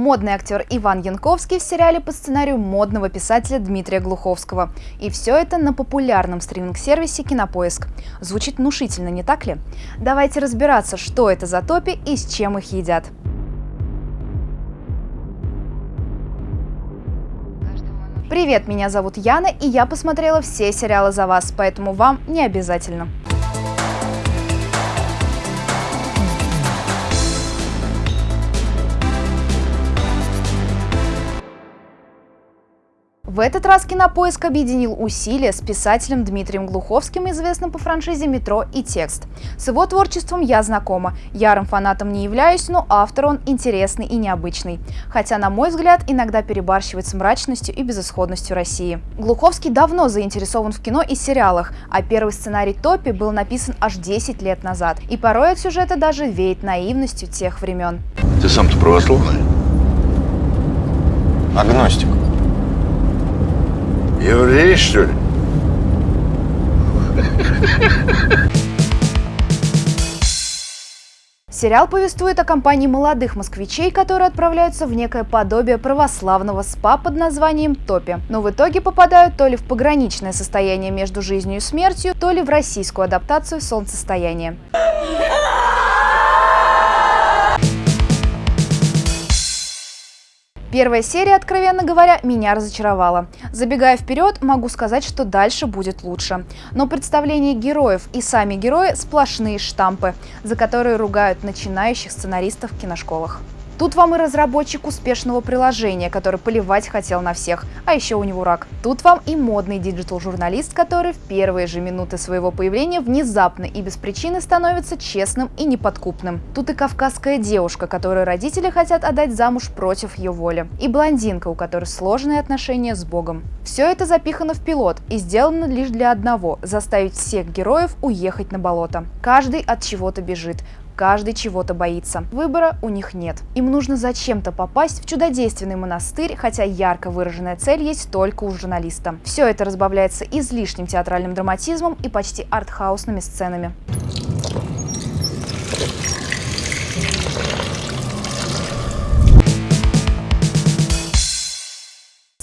Модный актер Иван Янковский в сериале по сценарию модного писателя Дмитрия Глуховского. И все это на популярном стриминг-сервисе Кинопоиск. Звучит внушительно, не так ли? Давайте разбираться, что это за топи и с чем их едят. Привет, меня зовут Яна, и я посмотрела все сериалы за вас, поэтому вам не обязательно. В этот раз Кинопоиск объединил усилия с писателем Дмитрием Глуховским, известным по франшизе «Метро» и «Текст». С его творчеством я знакома. Ярым фанатом не являюсь, но автор он интересный и необычный. Хотя, на мой взгляд, иногда перебарщивает с мрачностью и безысходностью России. Глуховский давно заинтересован в кино и сериалах, а первый сценарий «Топи» был написан аж 10 лет назад. И порой от сюжета даже веет наивностью тех времен. Ты сам-то православный? Агностик. Еврей, что ли? Сериал повествует о компании молодых москвичей, которые отправляются в некое подобие православного СПА под названием Топи. Но в итоге попадают то ли в пограничное состояние между жизнью и смертью, то ли в российскую адаптацию солнцестояния. Первая серия, откровенно говоря, меня разочаровала. Забегая вперед, могу сказать, что дальше будет лучше. Но представление героев и сами герои – сплошные штампы, за которые ругают начинающих сценаристов в киношколах. Тут вам и разработчик успешного приложения, который плевать хотел на всех, а еще у него рак. Тут вам и модный digital-журналист, который в первые же минуты своего появления внезапно и без причины становится честным и неподкупным. Тут и кавказская девушка, которую родители хотят отдать замуж против ее воли. И блондинка, у которой сложные отношения с Богом. Все это запихано в пилот и сделано лишь для одного – заставить всех героев уехать на болото. Каждый от чего-то бежит, каждый чего-то боится. Выбора у них нет. Им нужно зачем-то попасть в чудодейственный монастырь, хотя ярко выраженная цель есть только у журналиста. Все это разбавляется излишним театральным драматизмом и почти артхаусными сценами.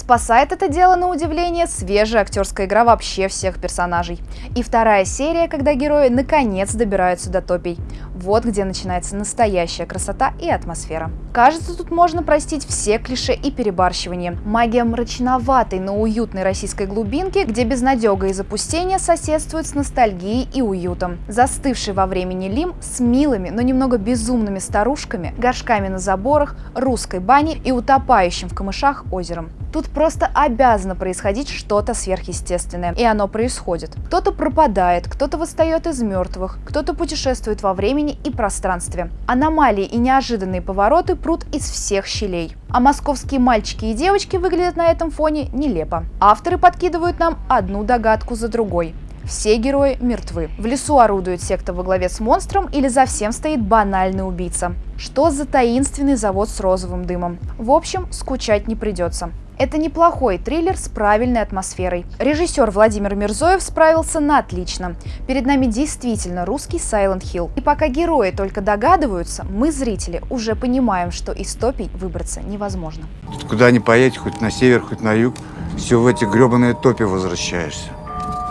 Спасает это дело, на удивление, свежая актерская игра вообще всех персонажей. И вторая серия, когда герои наконец добираются до топий. Вот где начинается настоящая красота и атмосфера. Кажется, тут можно простить все клише и перебарщивание. Магия мрачноватой, но уютной российской глубинки, где безнадега и запустение соседствуют с ностальгией и уютом. Застывший во времени Лим с милыми, но немного безумными старушками, горшками на заборах, русской баней и утопающим в камышах озером. Тут просто обязано происходить что-то сверхъестественное, и оно происходит. Кто-то пропадает, кто-то восстает из мертвых, кто-то путешествует во времени и пространстве. Аномалии и неожиданные повороты прут из всех щелей. А московские мальчики и девочки выглядят на этом фоне нелепо. Авторы подкидывают нам одну догадку за другой. Все герои мертвы. В лесу орудует секта во главе с монстром или за всем стоит банальный убийца. Что за таинственный завод с розовым дымом? В общем, скучать не придется. Это неплохой триллер с правильной атмосферой. Режиссер Владимир Мирзоев справился на отлично. Перед нами действительно русский Silent Hill. И пока герои только догадываются, мы, зрители, уже понимаем, что из топий выбраться невозможно. Куда ни поедешь, хоть на север, хоть на юг, все в эти гребаные топи возвращаешься.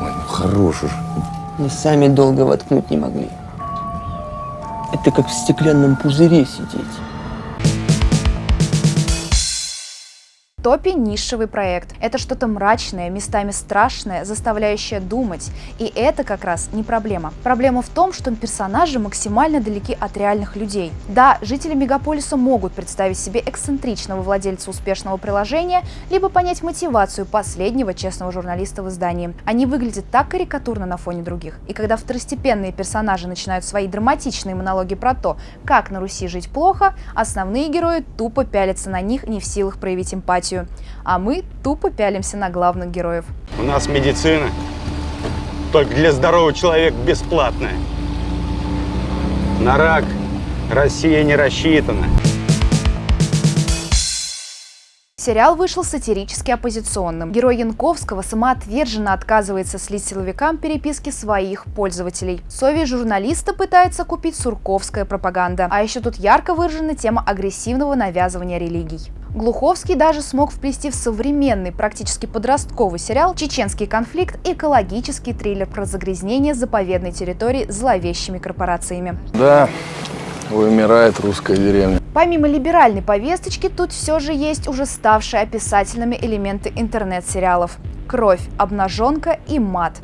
Ой, ну хорош уж. Мы сами долго воткнуть не могли. Это как в стеклянном пузыре сидеть. Топе нишевый проект. Это что-то мрачное, местами страшное, заставляющее думать. И это как раз не проблема. Проблема в том, что персонажи максимально далеки от реальных людей. Да, жители мегаполиса могут представить себе эксцентричного владельца успешного приложения, либо понять мотивацию последнего честного журналиста в издании. Они выглядят так карикатурно на фоне других. И когда второстепенные персонажи начинают свои драматичные монологи про то, как на Руси жить плохо, основные герои тупо пялятся на них, не в силах проявить эмпатию смертью, а мы тупо пялимся на главных героев. У нас медицина только для здорового человека бесплатная. На рак Россия не рассчитана. Сериал вышел сатирически оппозиционным. Герой Янковского самоотверженно отказывается слить силовикам переписки своих пользователей. Совесть журналиста пытается купить сурковская пропаганда. А еще тут ярко выражена тема агрессивного навязывания религий. Глуховский даже смог вплести в современный, практически подростковый сериал чеченский конфликт экологический триллер про загрязнение заповедной территории зловещими корпорациями. Да, вымирает русская деревня. Помимо либеральной повесточки, тут все же есть уже ставшие описательными элементы интернет-сериалов. Кровь, обнаженка и мат.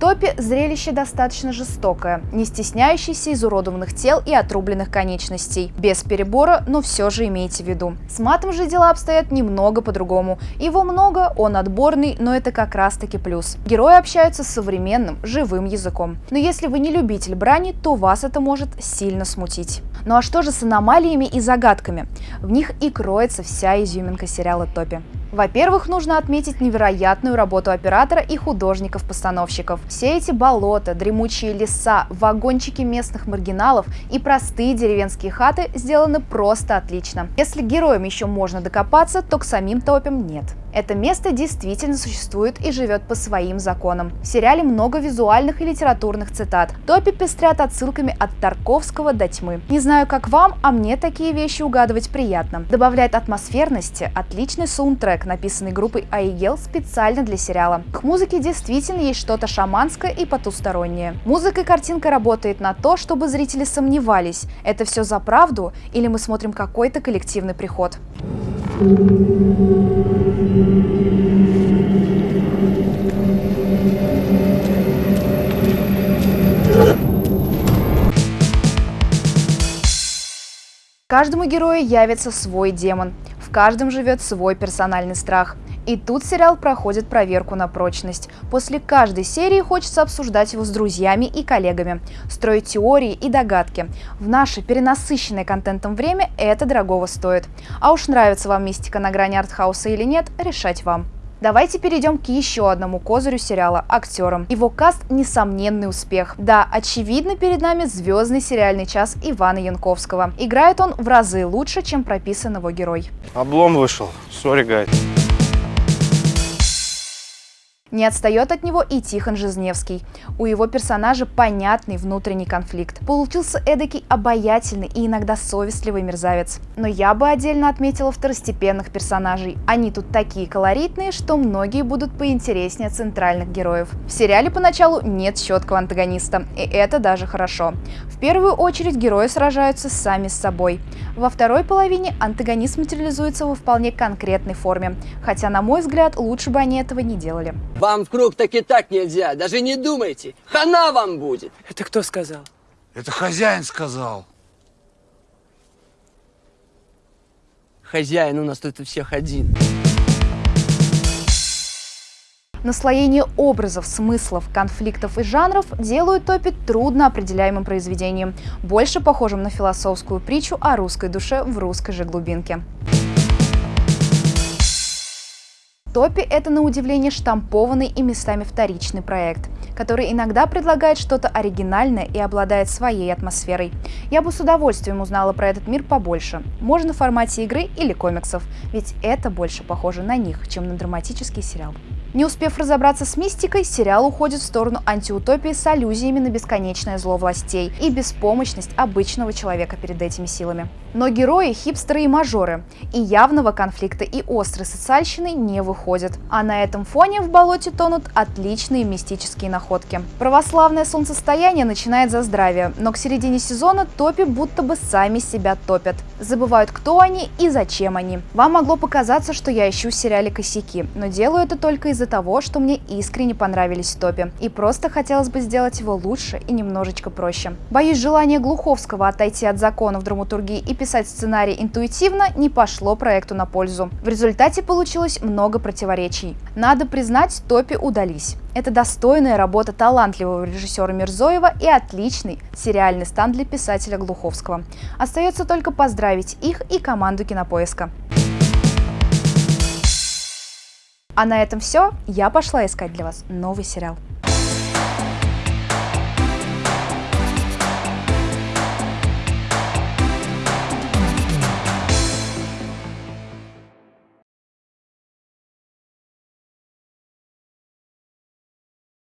Топи – зрелище достаточно жестокое, не стесняющееся изуродованных тел и отрубленных конечностей. Без перебора, но все же имейте в виду. С матом же дела обстоят немного по-другому. Его много, он отборный, но это как раз таки плюс. Герои общаются с современным, живым языком. Но если вы не любитель брани, то вас это может сильно смутить. Ну а что же с аномалиями и загадками? В них и кроется вся изюминка сериала Топи. Во-первых, нужно отметить невероятную работу оператора и художников-постановщиков. Все эти болота, дремучие леса, вагончики местных маргиналов и простые деревенские хаты сделаны просто отлично. Если героям еще можно докопаться, то к самим топям нет. Это место действительно существует и живет по своим законам. В сериале много визуальных и литературных цитат. Топи пестрят отсылками от Тарковского до тьмы. Не знаю, как вам, а мне такие вещи угадывать приятно. Добавляет атмосферности отличный саундтрек, написанный группой Аигел специально для сериала. К музыке действительно есть что-то шаманское и потустороннее. Музыка и картинка работает на то, чтобы зрители сомневались, это все за правду или мы смотрим какой-то коллективный приход. Каждому герою явится свой демон. В каждом живет свой персональный страх. И тут сериал проходит проверку на прочность. После каждой серии хочется обсуждать его с друзьями и коллегами, строить теории и догадки. В наше перенасыщенное контентом время это дорогого стоит. А уж нравится вам мистика на грани артхауса или нет, решать вам. Давайте перейдем к еще одному козырю сериала – актерам. Его каст – несомненный успех. Да, очевидно, перед нами звездный сериальный час Ивана Янковского. Играет он в разы лучше, чем прописан его герой. Облом вышел. Sorry, guys. Не отстает от него и Тихон Жизневский. У его персонажа понятный внутренний конфликт. Получился эдакий обаятельный и иногда совестливый мерзавец. Но я бы отдельно отметила второстепенных персонажей. Они тут такие колоритные, что многие будут поинтереснее центральных героев. В сериале поначалу нет четкого антагониста, и это даже хорошо. В первую очередь герои сражаются сами с собой. Во второй половине антагонист материализуется во вполне конкретной форме, хотя, на мой взгляд, лучше бы они этого не делали. Вам в круг так и так нельзя, даже не думайте. Хана вам будет. Это кто сказал? Это хозяин сказал. Хозяин у нас тут у всех один. Наслоение образов, смыслов, конфликтов и жанров делают топи трудно определяемым произведением, больше похожим на философскую притчу о русской душе в русской же глубинке. Топи – это, на удивление, штампованный и местами вторичный проект, который иногда предлагает что-то оригинальное и обладает своей атмосферой. Я бы с удовольствием узнала про этот мир побольше. Можно в формате игры или комиксов, ведь это больше похоже на них, чем на драматический сериал. Не успев разобраться с мистикой, сериал уходит в сторону антиутопии с аллюзиями на бесконечное зло властей и беспомощность обычного человека перед этими силами. Но герои – хипстеры и мажоры, и явного конфликта и острой социальщины не выходят. А на этом фоне в болоте тонут отличные мистические находки. Православное солнцестояние начинает за здравие, но к середине сезона топи будто бы сами себя топят. Забывают, кто они и зачем они. Вам могло показаться, что я ищу в сериале косяки, но делаю это только из-за того, что мне искренне понравились топи. И просто хотелось бы сделать его лучше и немножечко проще. Боюсь, желание Глуховского отойти от законов драматургии и писать сценарий интуитивно не пошло проекту на пользу. В результате получилось много противоречий. Надо признать, топи удались. Это достойная работа талантливого режиссера Мирзоева и отличный сериальный стан для писателя Глуховского. Остается только поздравить их и команду Кинопоиска. А на этом все. Я пошла искать для вас новый сериал.